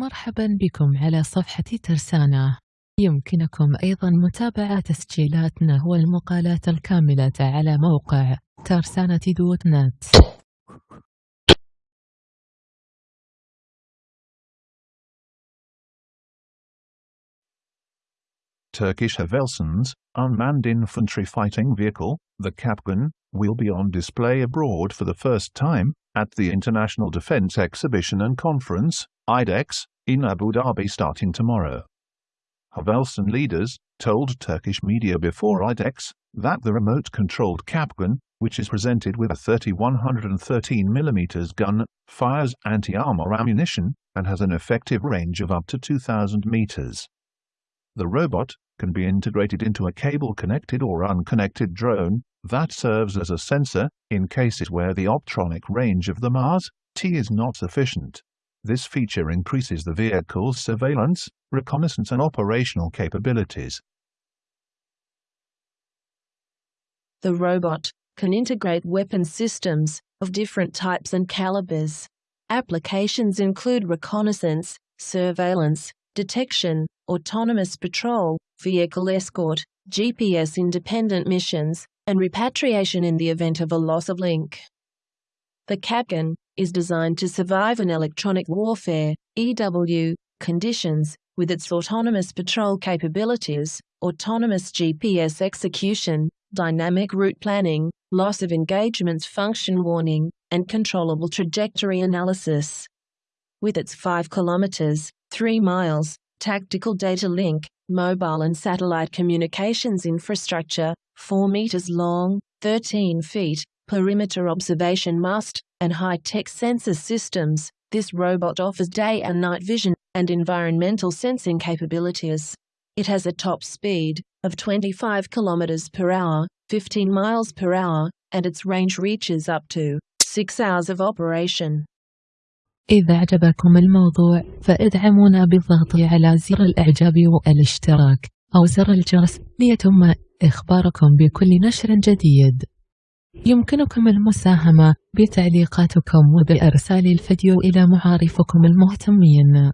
مرحبا بكم على صفحة ترسانة يمكنكم أيضا متابعة تسجيلاتنا والمقالات الكاملة على موقع ترسانة دوت نت Turkish Havelsan's unmanned infantry fighting vehicle, the Kapkan, will be on display abroad for the first time at the International Defense Exhibition and Conference, IDEX, in Abu Dhabi starting tomorrow. Havelsan leaders told Turkish media before IDEX that the remote-controlled Kapkan, which is presented with a 3113mm gun, fires anti-armor ammunition and has an effective range of up to 2000 meters. The robot can be integrated into a cable-connected or unconnected drone that serves as a sensor in cases where the optronic range of the Mars T is not sufficient. This feature increases the vehicle's surveillance, reconnaissance and operational capabilities. The robot can integrate weapon systems of different types and calibers. Applications include reconnaissance, surveillance, detection, autonomous patrol, vehicle escort, GPS independent missions, and repatriation in the event of a loss of link. The Kapkan is designed to survive in electronic warfare EW conditions with its autonomous patrol capabilities, autonomous GPS execution, dynamic route planning, loss of engagements function warning, and controllable trajectory analysis. With its 5 kilometers, 3 miles, tactical data link, mobile and satellite communications infrastructure, 4 meters long, 13 feet, perimeter observation mast, and high-tech sensor systems, this robot offers day and night vision and environmental sensing capabilities. It has a top speed of 25 km per hour, 15 miles per hour, and its range reaches up to 6 hours of operation. إذا أعجبكم الموضوع فادعمونا بالضغط على زر الإعجاب والاشتراك أو زر الجرس ليتم إخباركم بكل نشر جديد يمكنكم المساهمة بتعليقاتكم وبإرسال الفيديو إلى معارفكم المهتمين.